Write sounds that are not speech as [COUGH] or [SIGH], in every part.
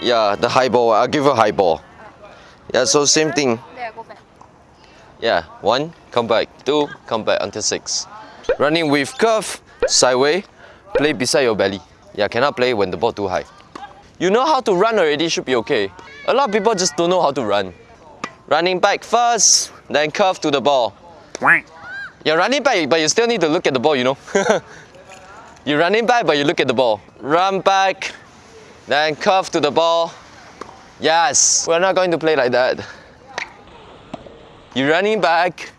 Yeah, the high ball. I'll give a high ball. Yeah, so same thing. Yeah, one, come back. Two, come back until six. Running with curve, sideway, play beside your belly. Yeah, cannot play when the ball too high. You know how to run already, should be okay. A lot of people just don't know how to run. Running back first, then curve to the ball. You're running back, but you still need to look at the ball, you know. [LAUGHS] You're running back, but you look at the ball. Run back, then curve to the ball. Yes, we're not going to play like that. You're running back,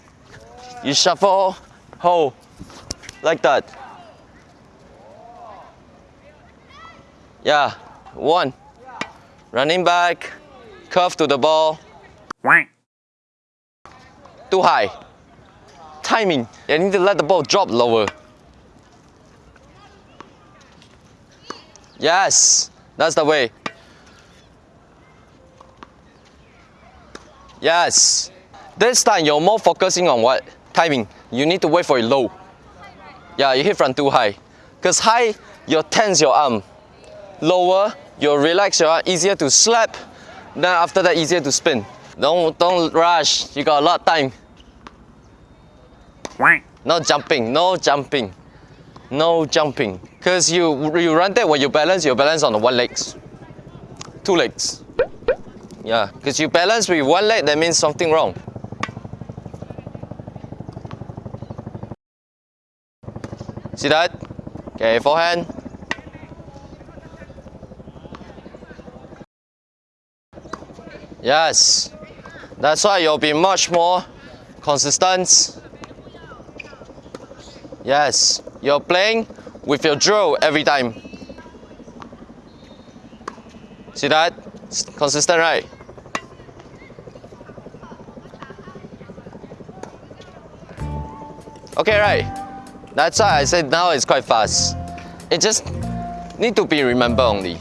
you shuffle, hold, like that. Yeah, one. Running back, curve to the ball. Too high. Timing. You need to let the ball drop lower. Yes, that's the way. Yes. This time you're more focusing on what? Timing. You need to wait for it low. Yeah, you hit front too high. Because high, you tense your arm. Lower, you relax your arm, easier to slap. Then after that, easier to spin. Don't, don't rush, you got a lot of time. No jumping, no jumping. No jumping. Because you, you run that when you balance, you balance on the one legs. Two legs. Yeah, because you balance with one leg, that means something wrong. See that? Okay, forehand. Yes. That's why you'll be much more consistent. Yes. You're playing with your drill every time. See that? It's consistent, right? Okay, right. That's why I said now it's quite fast. It just need to be remember only.